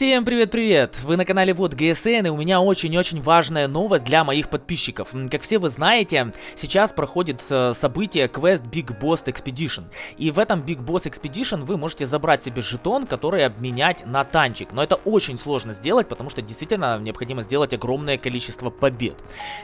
Всем привет-привет! Вы на канале Вот ГСН, и у меня очень-очень важная новость для моих подписчиков. Как все вы знаете, сейчас проходит э, событие квест Big Boss Expedition. И в этом Big Boss Expedition вы можете забрать себе жетон, который обменять на танчик. Но это очень сложно сделать, потому что действительно необходимо сделать огромное количество побед.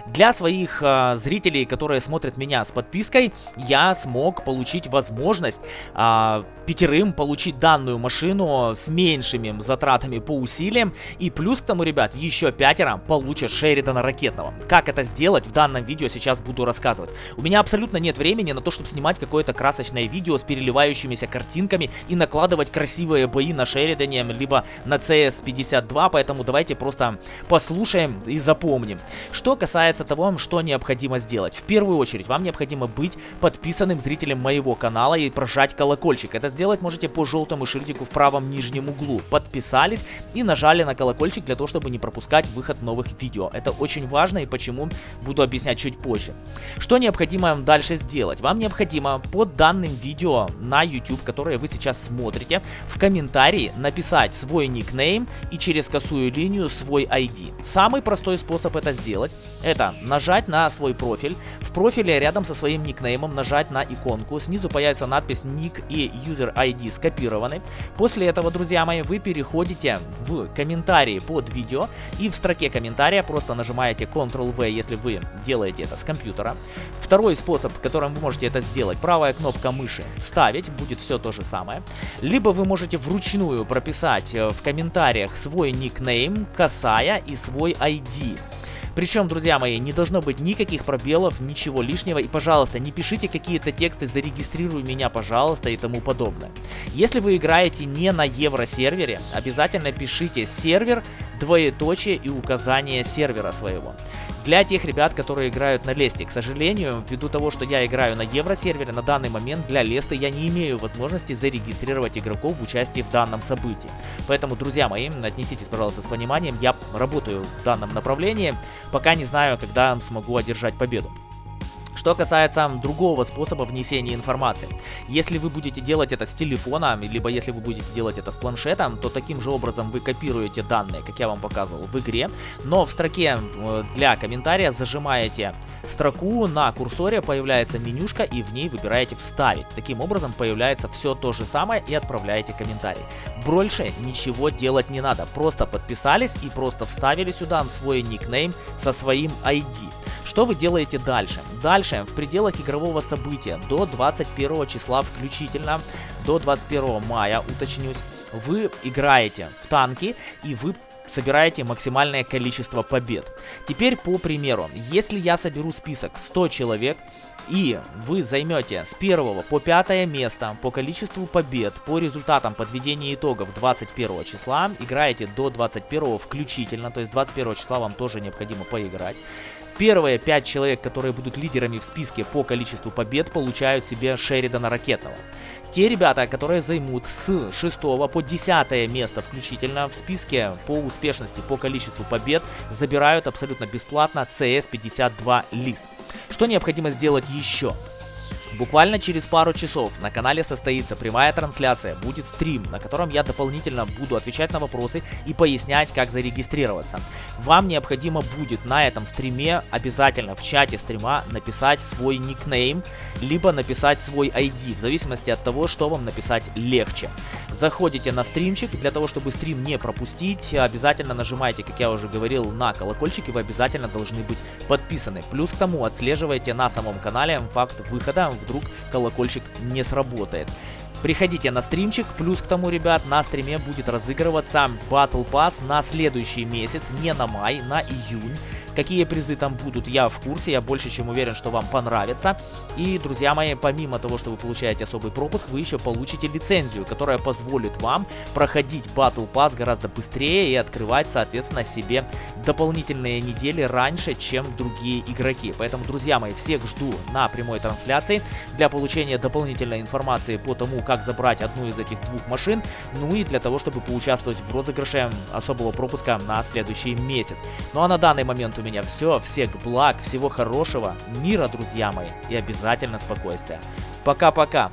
Для своих э, зрителей, которые смотрят меня с подпиской, я смог получить возможность э, пятерым получить данную машину с меньшими затратами по усилиям. И плюс к тому, ребят, еще пятеро получат Шеридана Ракетного. Как это сделать в данном видео сейчас буду рассказывать. У меня абсолютно нет времени на то, чтобы снимать какое-то красочное видео с переливающимися картинками и накладывать красивые бои на Шеридане, либо на CS52, поэтому давайте просто послушаем и запомним. Что касается того, что необходимо сделать. В первую очередь, вам необходимо быть подписанным зрителем моего канала и прожать колокольчик. Это сделать можете по желтому шильдику в правом нижнем углу. Подписались и нажали на колокольчик для того, чтобы не пропускать выход новых видео. Это очень важно и почему буду объяснять чуть позже. Что необходимо вам дальше сделать? Вам необходимо под данным видео на YouTube, которое вы сейчас смотрите, в комментарии написать свой никнейм и через косую линию свой ID. Самый простой способ это сделать, это нажать на свой профиль. В профиле рядом со своим никнеймом нажать на иконку. Снизу появится надпись ник и user ID скопированы. После этого, друзья мои, вы переходите в комментарии под видео и в строке комментария просто нажимаете Ctrl-V, если вы делаете это с компьютера. Второй способ, которым вы можете это сделать, правая кнопка мыши вставить, будет все то же самое. Либо вы можете вручную прописать э, в комментариях свой никнейм, касая и свой ID. Причем, друзья мои, не должно быть никаких пробелов, ничего лишнего. И, пожалуйста, не пишите какие-то тексты «зарегистрируй меня, пожалуйста» и тому подобное. Если вы играете не на евросервере, обязательно пишите сервер, двоеточие и указание сервера своего. Для тех ребят, которые играют на Лесте, к сожалению, ввиду того, что я играю на евросервере, на данный момент для Леста я не имею возможности зарегистрировать игроков в участии в данном событии. Поэтому, друзья мои, отнеситесь, пожалуйста, с пониманием, я работаю в данном направлении, пока не знаю, когда смогу одержать победу. Что касается другого способа внесения информации. Если вы будете делать это с телефона, либо если вы будете делать это с планшетом, то таким же образом вы копируете данные, как я вам показывал в игре, но в строке э, для комментария зажимаете строку, на курсоре появляется менюшка и в ней выбираете «Вставить». Таким образом появляется все то же самое и отправляете комментарий. Больше ничего делать не надо, просто подписались и просто вставили сюда свой никнейм со своим ID. Что вы делаете дальше? Дальше, в пределах игрового события, до 21 числа включительно, до 21 мая, уточнюсь, вы играете в танки и вы собираете максимальное количество побед. Теперь по примеру, если я соберу список 100 человек, и вы займете с 1 по 5 место по количеству побед, по результатам подведения итогов 21 числа, играете до 21 включительно, то есть 21 числа вам тоже необходимо поиграть. Первые 5 человек, которые будут лидерами в списке по количеству побед, получают себе Шеридана Ракетного. Те ребята, которые займут с 6 по 10 место включительно в списке по успешности, по количеству побед, забирают абсолютно бесплатно CS52 ЛИС. Что необходимо сделать еще? Буквально через пару часов на канале состоится прямая трансляция, будет стрим, на котором я дополнительно буду отвечать на вопросы и пояснять, как зарегистрироваться. Вам необходимо будет на этом стриме обязательно в чате стрима написать свой никнейм, либо написать свой ID, в зависимости от того, что вам написать легче. Заходите на стримчик, для того, чтобы стрим не пропустить, обязательно нажимайте, как я уже говорил, на колокольчик, и вы обязательно должны быть подписаны. Плюс к тому отслеживайте на самом канале факт выхода в вдруг колокольчик не сработает. Приходите на стримчик, плюс к тому, ребят, на стриме будет разыгрываться Battle Pass на следующий месяц, не на май, на июнь. Какие призы там будут, я в курсе, я больше чем уверен, что вам понравится. И, друзья мои, помимо того, что вы получаете особый пропуск, вы еще получите лицензию, которая позволит вам проходить Battle Pass гораздо быстрее и открывать, соответственно, себе дополнительные недели раньше, чем другие игроки. Поэтому, друзья мои, всех жду на прямой трансляции для получения дополнительной информации по тому, как забрать одну из этих двух машин, ну и для того, чтобы поучаствовать в розыгрыше особого пропуска на следующий месяц. Ну а на данный момент у меня все. Всех благ, всего хорошего, мира, друзья мои, и обязательно спокойствия. Пока-пока.